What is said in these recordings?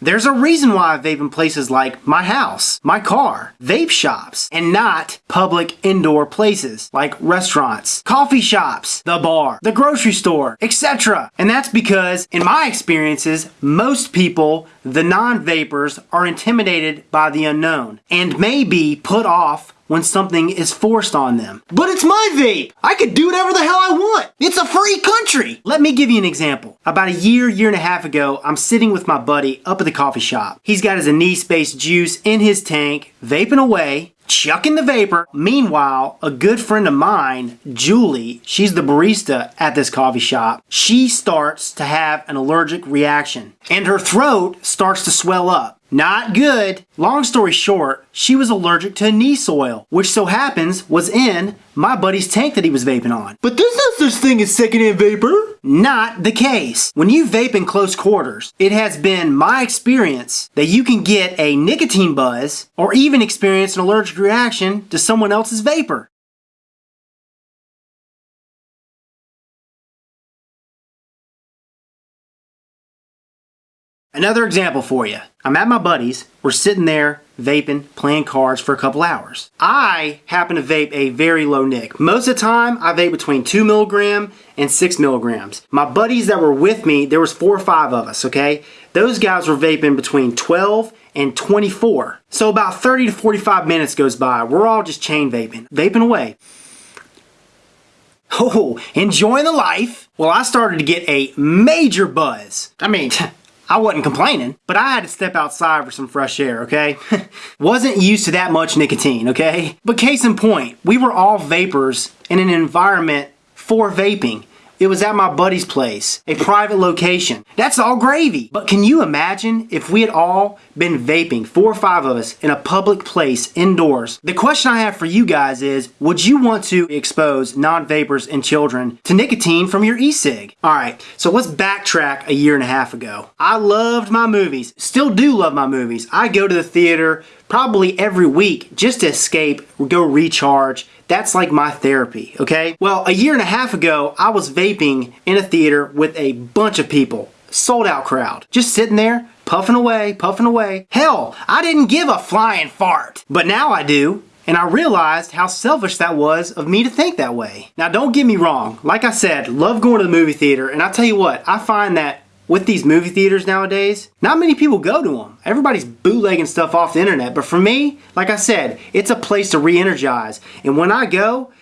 There's a reason why I vape in places like my house, my car, vape shops, and not public indoor places like restaurants, coffee shops, the bar, the grocery store, etc. And that's because, in my experiences, most people, the non-vapers, are intimidated by the unknown and may be put off when something is forced on them. But it's my vape! I could do whatever the hell I want! It's a free country! Let me give you an example. About a year, year and a half ago, I'm sitting with my buddy up at the coffee shop. He's got his anise space juice in his tank, vaping away, chucking the vapor. Meanwhile, a good friend of mine, Julie, she's the barista at this coffee shop, she starts to have an allergic reaction and her throat starts to swell up. Not good. Long story short, she was allergic to anise oil, which so happens was in my buddy's tank that he was vaping on. But there's no such thing as secondhand vapor. Not the case. When you vape in close quarters, it has been my experience that you can get a nicotine buzz or even experience an allergic reaction to someone else's vapor. Another example for you. I'm at my buddy's. We're sitting there vaping, playing cards for a couple hours. I happen to vape a very low nick. Most of the time, I vape between 2 milligram and 6 milligrams. My buddies that were with me, there was four or five of us, okay? Those guys were vaping between 12 and 24. So about 30 to 45 minutes goes by. We're all just chain vaping, vaping away. Oh, enjoying the life. Well, I started to get a major buzz. I mean, I wasn't complaining, but I had to step outside for some fresh air, okay? Wasn't used to that much nicotine, okay? But case in point, we were all vapers in an environment for vaping. It was at my buddy's place, a private location. That's all gravy. But can you imagine if we had all been vaping, four or five of us, in a public place, indoors? The question I have for you guys is, would you want to expose non-vapers and children to nicotine from your e-cig? Alright, so let's backtrack a year and a half ago. I loved my movies, still do love my movies. I go to the theater probably every week just to escape, go recharge, that's like my therapy, okay? Well, a year and a half ago, I was vaping in a theater with a bunch of people. Sold out crowd. Just sitting there, puffing away, puffing away. Hell, I didn't give a flying fart. But now I do. And I realized how selfish that was of me to think that way. Now don't get me wrong, like I said, love going to the movie theater and I tell you what, I find that with these movie theaters nowadays, not many people go to them. Everybody's bootlegging stuff off the internet. But for me, like I said, it's a place to re-energize. And when I go,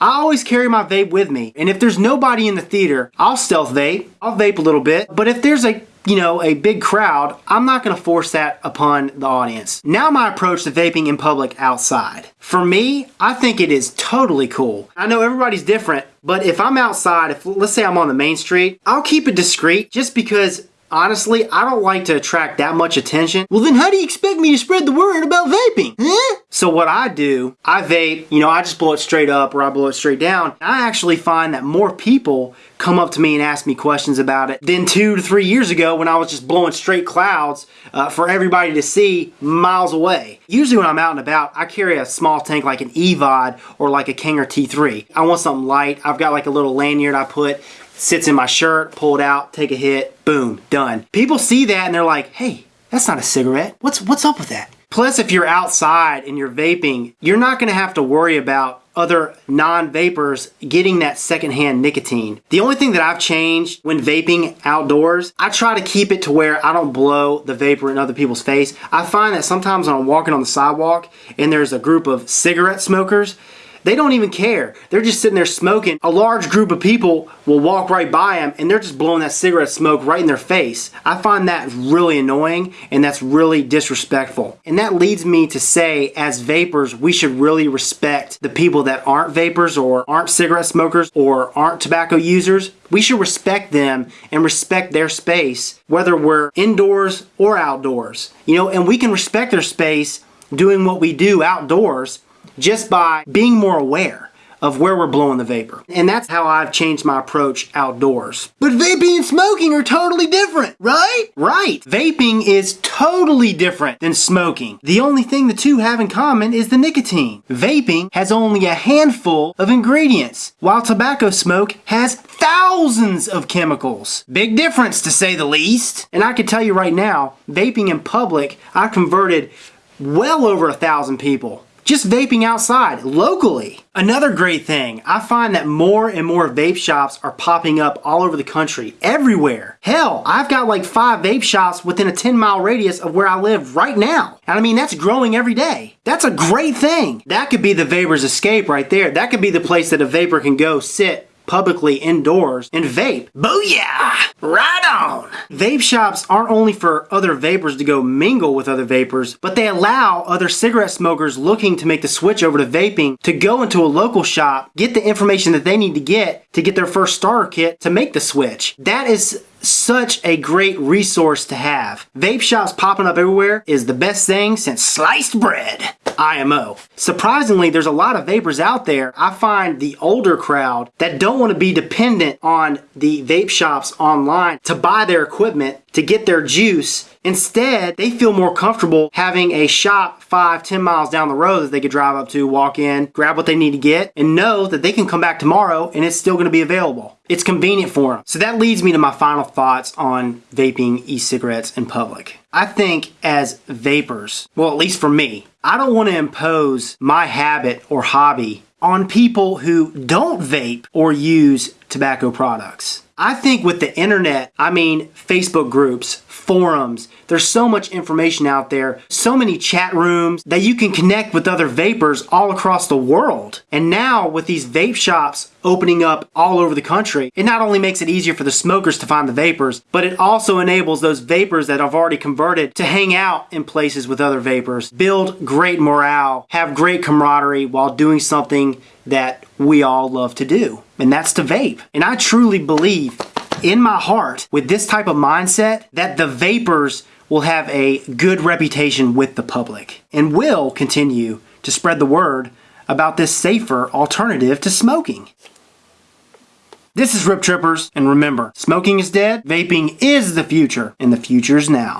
I always carry my vape with me. And if there's nobody in the theater, I'll stealth vape. I'll vape a little bit. But if there's a you know, a big crowd, I'm not gonna force that upon the audience. Now my approach to vaping in public outside. For me, I think it is totally cool. I know everybody's different, but if I'm outside, if let's say I'm on the main street, I'll keep it discreet just because Honestly, I don't like to attract that much attention. Well then how do you expect me to spread the word about vaping? Huh? So what I do, I vape, you know, I just blow it straight up or I blow it straight down. I actually find that more people come up to me and ask me questions about it than two to three years ago when I was just blowing straight clouds uh, for everybody to see miles away. Usually when I'm out and about, I carry a small tank like an EVOD or like a Kanger T3. I want something light. I've got like a little lanyard I put sits in my shirt, pull it out, take a hit, boom, done. People see that and they're like, hey, that's not a cigarette. What's, what's up with that? Plus, if you're outside and you're vaping, you're not gonna have to worry about other non-vapers getting that secondhand nicotine. The only thing that I've changed when vaping outdoors, I try to keep it to where I don't blow the vapor in other people's face. I find that sometimes when I'm walking on the sidewalk and there's a group of cigarette smokers, they don't even care. They're just sitting there smoking. A large group of people will walk right by them and they're just blowing that cigarette smoke right in their face. I find that really annoying and that's really disrespectful. And that leads me to say, as vapers, we should really respect the people that aren't vapers or aren't cigarette smokers or aren't tobacco users. We should respect them and respect their space, whether we're indoors or outdoors. You know, and we can respect their space doing what we do outdoors just by being more aware of where we're blowing the vapor. And that's how I've changed my approach outdoors. But vaping and smoking are totally different, right? Right. Vaping is totally different than smoking. The only thing the two have in common is the nicotine. Vaping has only a handful of ingredients, while tobacco smoke has thousands of chemicals. Big difference to say the least. And I can tell you right now, vaping in public, I converted well over a thousand people just vaping outside locally. Another great thing, I find that more and more vape shops are popping up all over the country, everywhere. Hell, I've got like five vape shops within a 10 mile radius of where I live right now. And I mean, that's growing every day. That's a great thing. That could be the vaper's escape right there. That could be the place that a vaper can go sit publicly indoors and vape. Booyah! Right on! Vape shops aren't only for other vapers to go mingle with other vapers, but they allow other cigarette smokers looking to make the switch over to vaping to go into a local shop, get the information that they need to get to get their first starter kit to make the switch. That is such a great resource to have. Vape shops popping up everywhere is the best thing since sliced bread. IMO. Surprisingly, there's a lot of vapers out there. I find the older crowd that don't want to be dependent on the vape shops online to buy their equipment to get their juice. Instead, they feel more comfortable having a shop five, ten miles down the road that they could drive up to, walk in, grab what they need to get, and know that they can come back tomorrow and it's still going to be available. It's convenient for them. So that leads me to my final thoughts on vaping e-cigarettes in public. I think as vapers, well, at least for me, I don't want to impose my habit or hobby on people who don't vape or use tobacco products. I think with the internet, I mean Facebook groups, forums, there's so much information out there, so many chat rooms that you can connect with other vapers all across the world. And now with these vape shops opening up all over the country, it not only makes it easier for the smokers to find the vapers, but it also enables those vapers that have already converted to hang out in places with other vapers, build great morale, have great camaraderie while doing something that we all love to do, and that's to vape. And I truly believe in my heart with this type of mindset that the vapers will have a good reputation with the public and will continue to spread the word about this safer alternative to smoking. This is Rip Trippers, and remember, smoking is dead, vaping is the future, and the future's now.